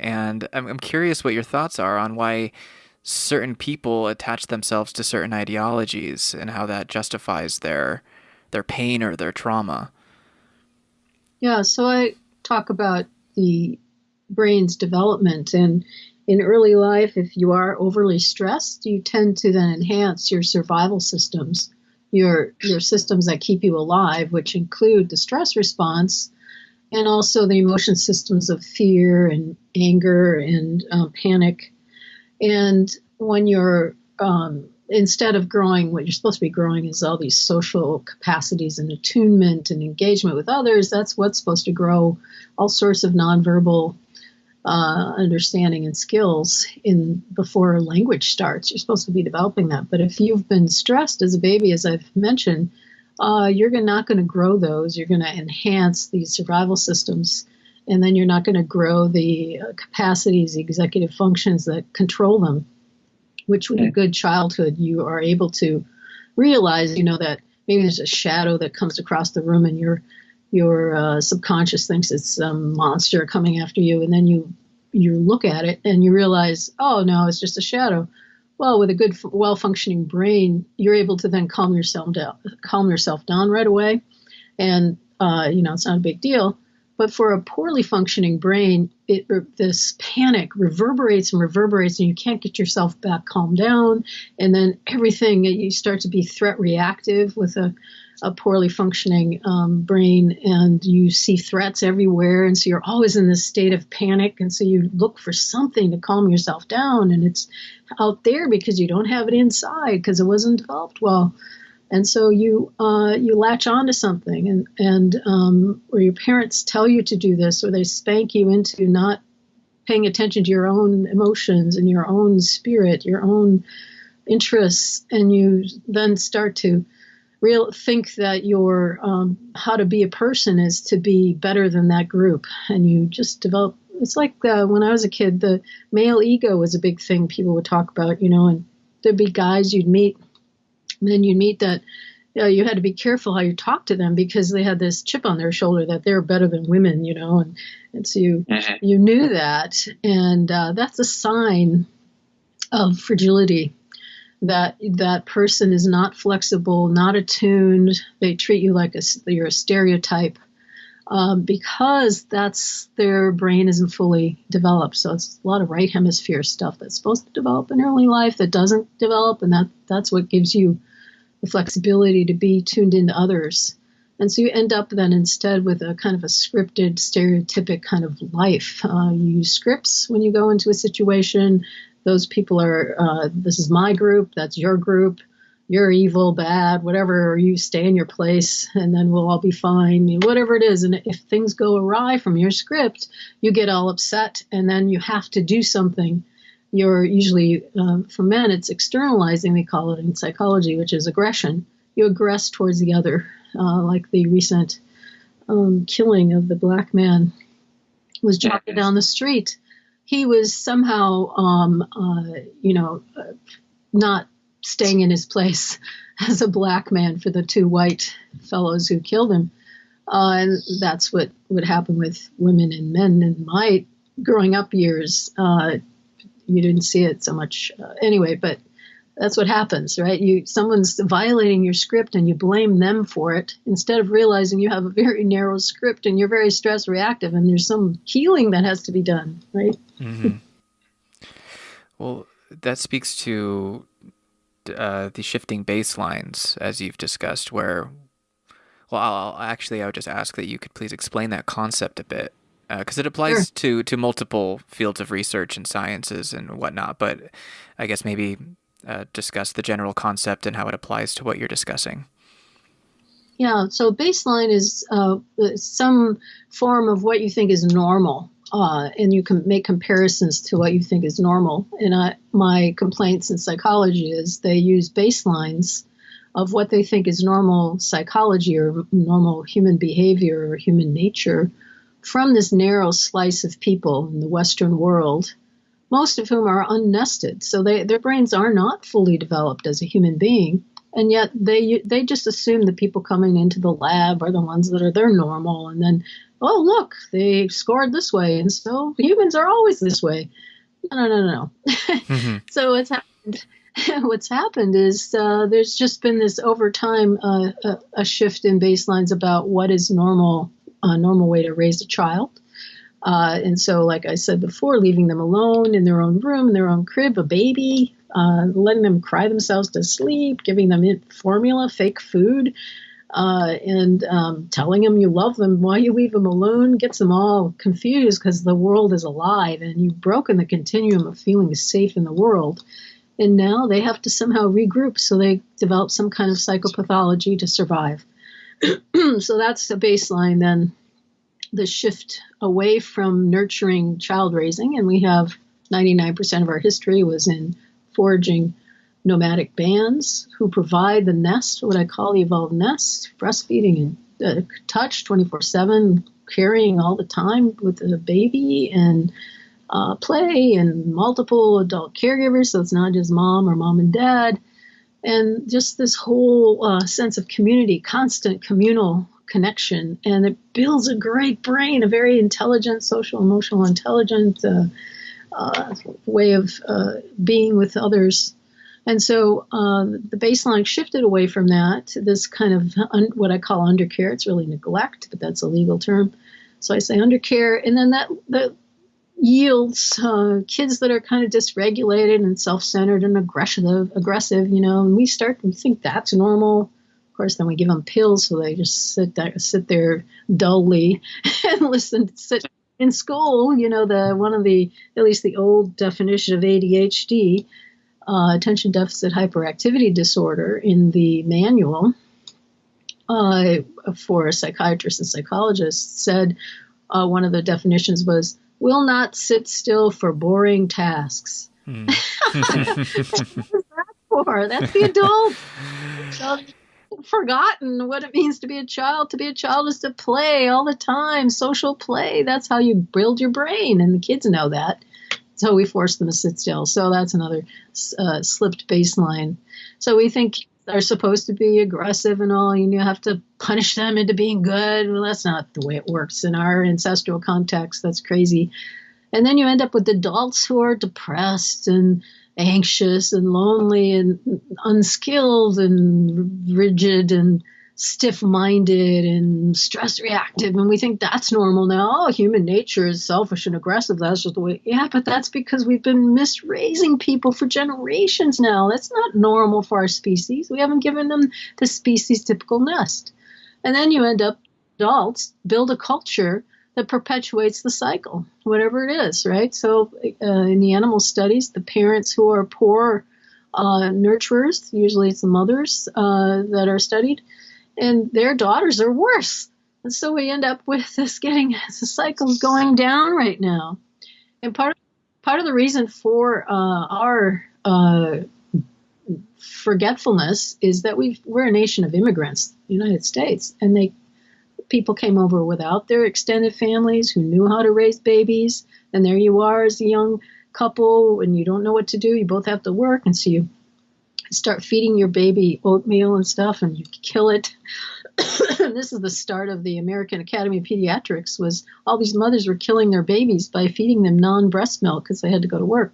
And I'm, I'm curious what your thoughts are on why certain people attach themselves to certain ideologies and how that justifies their their pain or their trauma. Yeah, so I talk about the brain's development and in early life if you are overly stressed, you tend to then enhance your survival systems, your your systems that keep you alive, which include the stress response and also the emotion systems of fear and anger and um, panic and when you're um, instead of growing, what you're supposed to be growing is all these social capacities and attunement and engagement with others. That's what's supposed to grow all sorts of nonverbal uh, understanding and skills in before language starts. You're supposed to be developing that. But if you've been stressed as a baby, as I've mentioned, uh, you're not going to grow those. You're going to enhance these survival systems and then you're not going to grow the uh, capacities, the executive functions that control them. Which, with a good childhood, you are able to realize, you know, that maybe there's a shadow that comes across the room, and your your uh, subconscious thinks it's some monster coming after you, and then you you look at it and you realize, oh no, it's just a shadow. Well, with a good, well functioning brain, you're able to then calm yourself down, calm yourself down right away, and uh, you know it's not a big deal. But for a poorly functioning brain, it, this panic reverberates and reverberates, and you can't get yourself back calmed down. And then everything, you start to be threat reactive with a, a poorly functioning um, brain, and you see threats everywhere. And so you're always in this state of panic. And so you look for something to calm yourself down, and it's out there because you don't have it inside because it wasn't developed well and so you uh, you latch onto something, and and um, or your parents tell you to do this, or they spank you into not paying attention to your own emotions and your own spirit, your own interests, and you then start to real think that your um, how to be a person is to be better than that group, and you just develop. It's like uh, when I was a kid, the male ego was a big thing people would talk about, you know, and there'd be guys you'd meet then you'd meet that you, know, you had to be careful how you talk to them because they had this chip on their shoulder that they're better than women, you know, and, and so you mm-hmm. you knew that, and uh, that's a sign of fragility. That that person is not flexible, not attuned. They treat you like a, you're a stereotype. Um, because that's their brain isn't fully developed. So it's a lot of right hemisphere stuff that's supposed to develop in early life that doesn't develop, and that that's what gives you the flexibility to be tuned into others. And so you end up then instead with a kind of a scripted, stereotypic kind of life. Uh, you use scripts when you go into a situation. Those people are, uh, this is my group, that's your group, you're evil, bad, whatever, or you stay in your place and then we'll all be fine, whatever it is. And if things go awry from your script, you get all upset and then you have to do something you're usually, uh, for men, it's externalizing, they call it in psychology, which is aggression. You aggress towards the other, uh, like the recent um, killing of the black man was jogging down the street. He was somehow, um, uh, you know, uh, not staying in his place as a black man for the two white fellows who killed him. Uh, and that's what would happen with women and men in my growing up years. Uh, you didn't see it so much uh, anyway, but that's what happens, right? You someone's violating your script and you blame them for it instead of realizing you have a very narrow script and you're very stress reactive and there's some healing that has to be done, right? Mm-hmm. well, that speaks to uh, the shifting baselines as you've discussed, where well, I'll, actually I would just ask that you could please explain that concept a bit because uh, it applies sure. to to multiple fields of research and sciences and whatnot. But I guess maybe uh, discuss the general concept and how it applies to what you're discussing. Yeah, so baseline is uh, some form of what you think is normal, uh, and you can make comparisons to what you think is normal. And I, my complaints in psychology is they use baselines of what they think is normal psychology or normal human behavior or human nature from this narrow slice of people in the Western world, most of whom are unnested. So they, their brains are not fully developed as a human being. and yet they they just assume the people coming into the lab are the ones that are they're normal, and then oh look they scored this way, and so humans are always this way. No, no, no, no. Mm-hmm. so what's happened? what's happened is uh, there's just been this over time uh, a, a, shift in baselines about what is normal a normal way to raise a child. Uh, and so, like I said before, leaving them alone in their own room, in their own crib, a baby, uh, letting them cry themselves to sleep, giving them formula, fake food, uh, and um, telling them you love them while you leave them alone gets them all confused because the world is alive and you've broken the continuum of feeling safe in the world. And now they have to somehow regroup, so they develop some kind of psychopathology to survive. so that's the baseline then the shift away from nurturing child raising, and we have 99% of our history was in foraging nomadic bands who provide the nest, what I call the evolved nest, breastfeeding and uh, touch 24 7, carrying all the time with the baby and uh, play and multiple adult caregivers. So it's not just mom or mom and dad. And just this whole uh, sense of community, constant communal connection. And it builds a great brain, a very intelligent, social, emotional, intelligent uh, uh, way of uh, being with others and so uh, the baseline shifted away from that to this kind of un- what I call undercare. It's really neglect, but that's a legal term. So I say undercare, and then that that yields uh, kids that are kind of dysregulated and self-centered and aggressive. Aggressive, you know. And we start we think that's normal. Of course, then we give them pills, so they just sit there, sit there dully and listen, sit in school. You know, the one of the at least the old definition of ADHD uh, attention deficit hyperactivity disorder in the manual uh, for psychiatrists and psychologists said uh, one of the definitions was will not sit still for boring tasks. Hmm. that for? That's the adult. Forgotten what it means to be a child. To be a child is to play all the time, social play. That's how you build your brain, and the kids know that. So we force them to sit still. So that's another uh, slipped baseline. So we think are supposed to be aggressive and all, and you have to punish them into being good. Well, that's not the way it works in our ancestral context. That's crazy. And then you end up with adults who are depressed and anxious and lonely and unskilled and rigid and stiff minded and stress reactive and we think that's normal now. Oh, human nature is selfish and aggressive. That's just the way. Yeah, but that's because we've been misraising people for generations now. That's not normal for our species. We haven't given them the species typical nest. And then you end up, adults build a culture that perpetuates the cycle, whatever it is, right? So uh, in the animal studies, the parents who are poor uh, nurturers, usually it's the mothers uh, that are studied, and their daughters are worse. And so we end up with this getting the cycle's going down right now. And part of, part of the reason for uh, our uh, forgetfulness is that we we're a nation of immigrants, the United States, and they people came over without their extended families who knew how to raise babies, and there you are as a young couple, and you don't know what to do. You both have to work, and so you start feeding your baby oatmeal and stuff and you kill it this is the start of the american academy of pediatrics was all these mothers were killing their babies by feeding them non-breast milk because they had to go to work